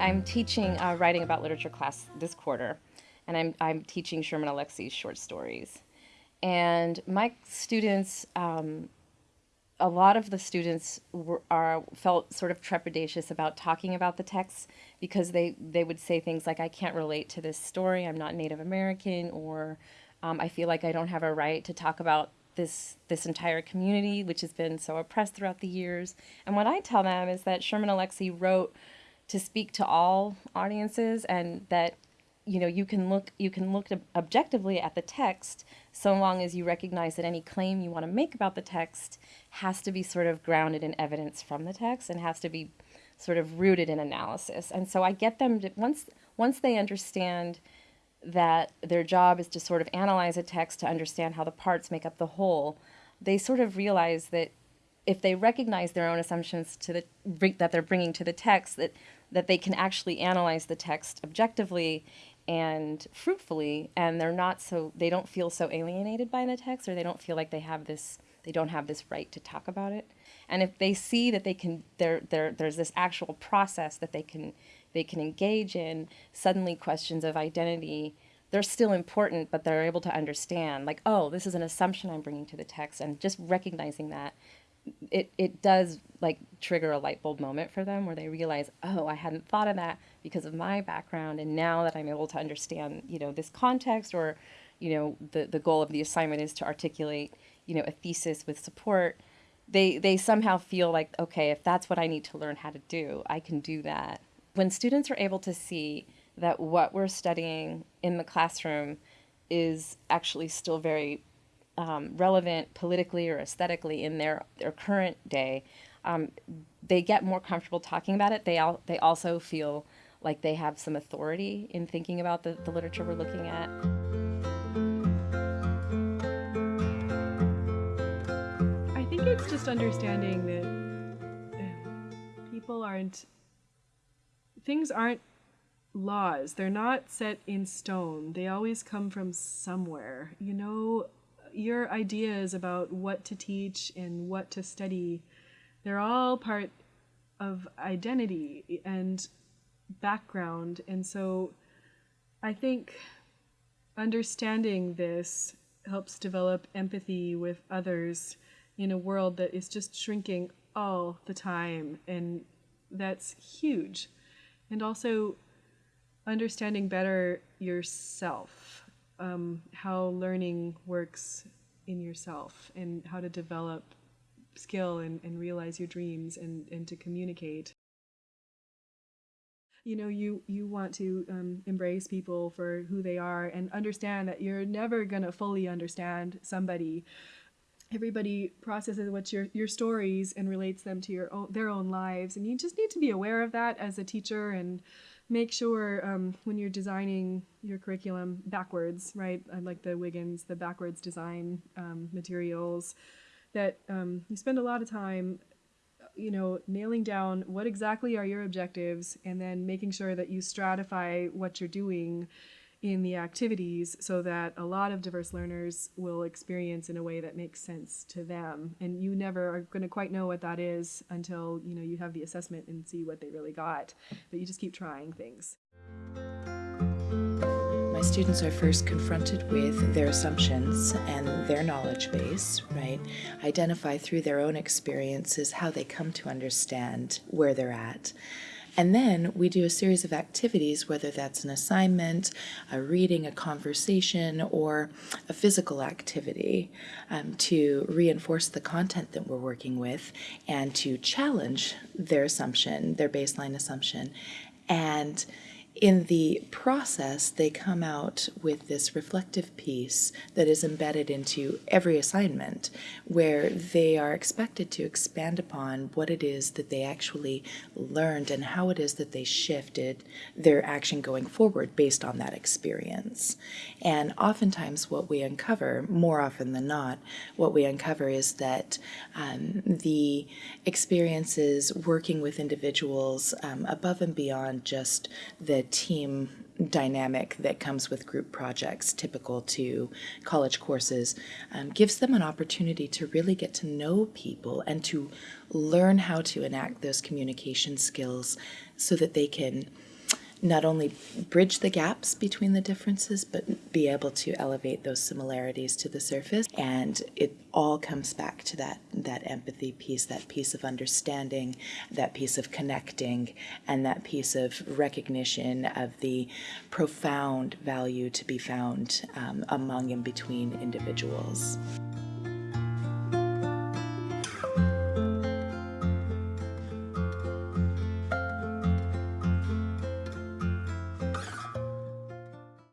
I'm teaching uh, writing about literature class this quarter, and I'm, I'm teaching Sherman Alexie's short stories. And my students, um, a lot of the students were, are felt sort of trepidatious about talking about the text because they, they would say things like, I can't relate to this story, I'm not Native American, or um, I feel like I don't have a right to talk about this this entire community, which has been so oppressed throughout the years. And what I tell them is that Sherman Alexie wrote to speak to all audiences, and that you know you can look you can look objectively at the text so long as you recognize that any claim you want to make about the text has to be sort of grounded in evidence from the text and has to be sort of rooted in analysis. And so I get them to, once once they understand that their job is to sort of analyze a text to understand how the parts make up the whole, they sort of realize that if they recognize their own assumptions to the that they're bringing to the text, that that they can actually analyze the text objectively and fruitfully, and they're not so they don't feel so alienated by the text, or they don't feel like they have this they don't have this right to talk about it. And if they see that they can there there there's this actual process that they can they can engage in, suddenly questions of identity, they're still important, but they're able to understand, like, oh, this is an assumption I'm bringing to the text, and just recognizing that, it, it does like trigger a light bulb moment for them where they realize, oh, I hadn't thought of that because of my background, and now that I'm able to understand, you know, this context, or, you know, the the goal of the assignment is to articulate, you know, a thesis with support. They they somehow feel like, okay, if that's what I need to learn how to do, I can do that when students are able to see that what we're studying in the classroom is actually still very um, relevant politically or aesthetically in their, their current day, um, they get more comfortable talking about it. They, al- they also feel like they have some authority in thinking about the, the literature we're looking at. I think it's just understanding that uh, people aren't things aren't laws. They're not set in stone. They always come from somewhere. You know, your ideas about what to teach and what to study, they're all part of identity and background. And so I think understanding this helps develop empathy with others in a world that is just shrinking all the time. And that's huge and also understanding better yourself, um, how learning works in yourself, and how to develop skill and, and realize your dreams and, and to communicate. You know, you, you want to um, embrace people for who they are and understand that you're never going to fully understand somebody. Everybody processes what your your stories and relates them to your own their own lives and you just need to be aware of that as a teacher and make sure um, when you're designing your curriculum backwards right? I like the Wiggins the backwards design um, materials that um, you spend a lot of time you know nailing down what exactly are your objectives and then making sure that you stratify what you're doing in the activities so that a lot of diverse learners will experience in a way that makes sense to them. And you never are going to quite know what that is until you know you have the assessment and see what they really got. But you just keep trying things my students are first confronted with their assumptions and their knowledge base, right? Identify through their own experiences how they come to understand where they're at. And then we do a series of activities, whether that's an assignment, a reading, a conversation, or a physical activity um, to reinforce the content that we're working with and to challenge their assumption, their baseline assumption. And in the process, they come out with this reflective piece that is embedded into every assignment, where they are expected to expand upon what it is that they actually learned and how it is that they shifted their action going forward based on that experience. And oftentimes, what we uncover, more often than not, what we uncover is that um, the experiences working with individuals um, above and beyond just team dynamic that comes with group projects typical to college courses um, gives them an opportunity to really get to know people and to learn how to enact those communication skills so that they can not only bridge the gaps between the differences, but be able to elevate those similarities to the surface. And it all comes back to that that empathy piece, that piece of understanding, that piece of connecting, and that piece of recognition of the profound value to be found um, among and between individuals.